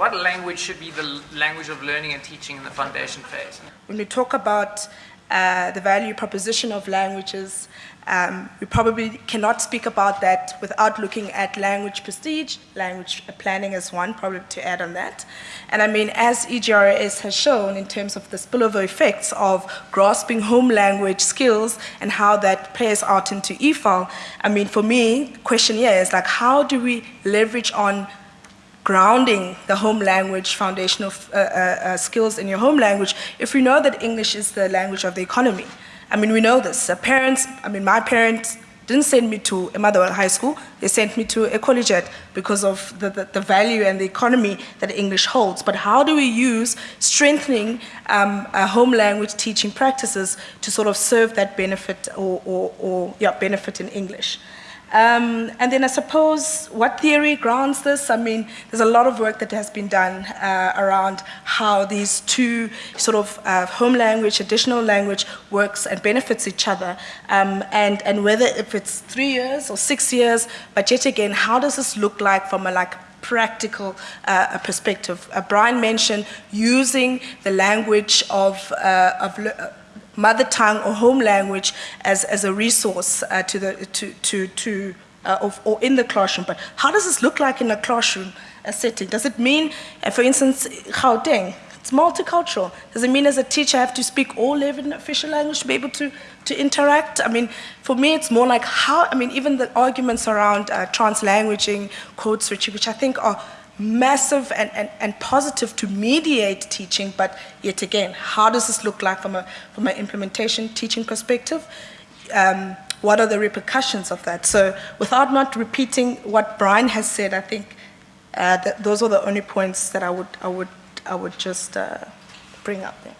what language should be the language of learning and teaching in the foundation phase? When we talk about uh, the value proposition of languages, um, we probably cannot speak about that without looking at language prestige, language planning as one, probably to add on that. And I mean, as EGRS has shown in terms of the spillover effects of grasping home language skills and how that plays out into EFAL, I mean, for me, question here is like, how do we leverage on grounding the home language foundational uh, uh, uh, skills in your home language if we know that English is the language of the economy. I mean, we know this. Parents, I mean, my parents didn't send me to a Motherwell High School, they sent me to a collegiate because of the, the, the, value and the economy that English holds. But how do we use strengthening um, home language teaching practices to sort of serve that benefit or, or, or yeah, benefit in English? Um, and then I suppose what theory grounds this? I mean, there's a lot of work that has been done uh, around how these two sort of uh, home language, additional language works and benefits each other. Um, and, and whether if it's three years or six years, but yet again, how does this look like from a like practical uh, perspective? Uh, Brian mentioned using the language of, uh, of mother tongue or home language as, as a resource uh, to the, to, to, to uh, of, or in the classroom. But how does this look like in a classroom a setting? Does it mean, uh, for instance, Gauteng, it's multicultural. Does it mean as a teacher I have to speak all 11 official language to be able to, to interact? I mean, for me, it's more like how, I mean, even the arguments around uh, trans-languaging, code switching, which I think are massive and, and, and positive to mediate teaching, but yet again, how does this look like from, a, from an implementation teaching perspective? Um, what are the repercussions of that? So without not repeating what Brian has said, I think uh, those are the only points that I would, I would, I would just uh, bring up there.